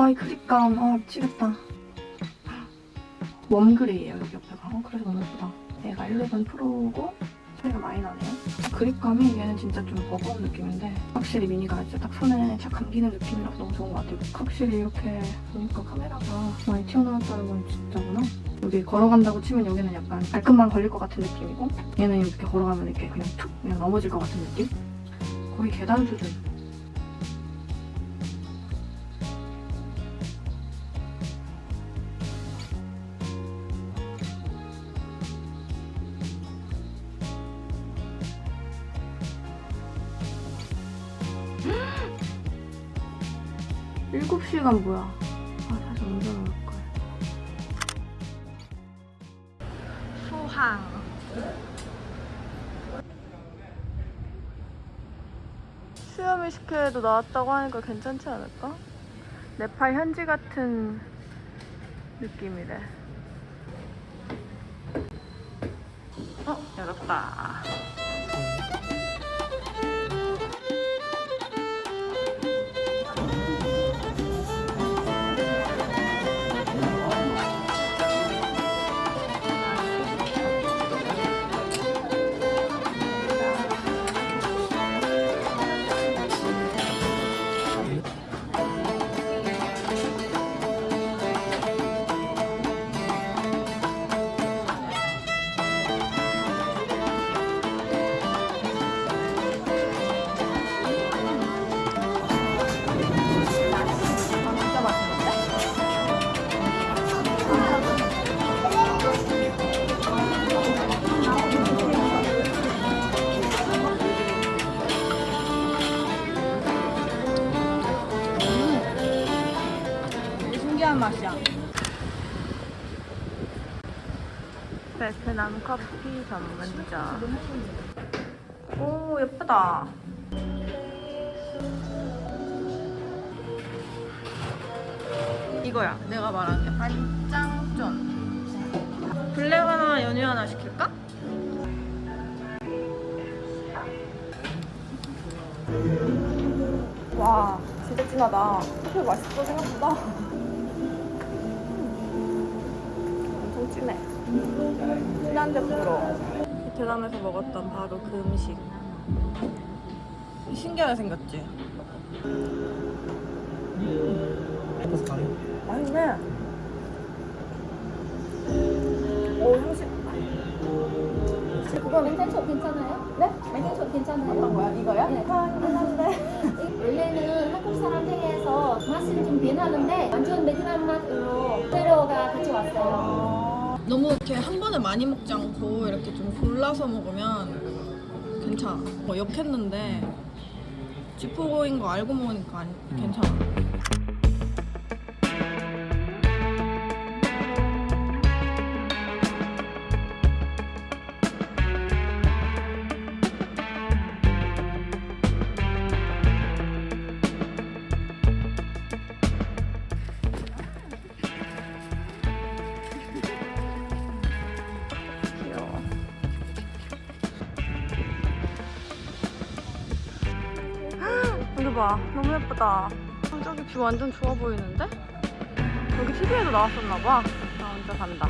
아이 그립감. 아 미치겠다. 웜그레이예요 여기 옆에가. 어, 그래서 너무 예쁘다. 얘가 11 프로고 차이가 많이 나네요. 그립감이 얘는 진짜 좀 버거운 느낌인데 확실히 미니가 진짜 딱 손에 착 감기는 느낌이라서 너무 좋은 것 같아요. 확실히 이렇게 보니까 카메라가 많이 튀어나왔다는 건 진짜구나. 여기 걸어간다고 치면 여기는 약간 발끝만 걸릴 것 같은 느낌이고 얘는 이렇게 걸어가면 이렇게 그냥 툭 그냥 넘어질 것 같은 느낌? 거의 계단 수준. 일곱 시간 뭐야? 아 사실 운전을 할 걸. 수항. 수염 이식회도 나왔다고 하니까 괜찮지 않을까? 네팔 현지 같은 느낌이래. 어, 열었다. 맛이야. 베트남 커피 전문점. 오, 예쁘다. 이거야 내가 말한 게 반짱전 블랙 하나 연유 하나 시킬까? 와 진짜 진하다 커피 맛있어 생각보다 진해 진한데 부러워 베트남에서 먹었던 바로 그 음식 신기하게 생겼지? 맛있네. 오 향신. 그거 멘탈초 괜찮아요? 네? 멘탈초 괜찮아요? 어떤 거야? 이거야? 네. 한데. 원래는 한국 사람 폐에서 맛이 좀 변하는데 완전 베트남 맛으로 재료가 같이 왔어요. 너무 이렇게 한 번에 많이 먹지 않고 이렇게 좀 골라서 먹으면 괜찮아. 뭐 역했는데 지포인 거 알고 먹으니까 안- 괜찮아. 봐. 너무 예쁘다. 저기 뷰 완전 좋아 보이는데? 여기 TV에도 나왔었나 봐. 나 혼자 산다.